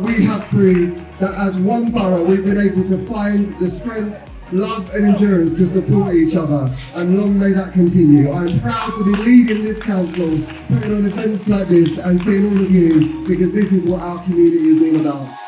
we have proved that as one borough, we've been able to find the strength, love and endurance to support each other. And long may that continue. I'm proud to be leading this council, putting on events like this and seeing all of you because this is what our community is all about.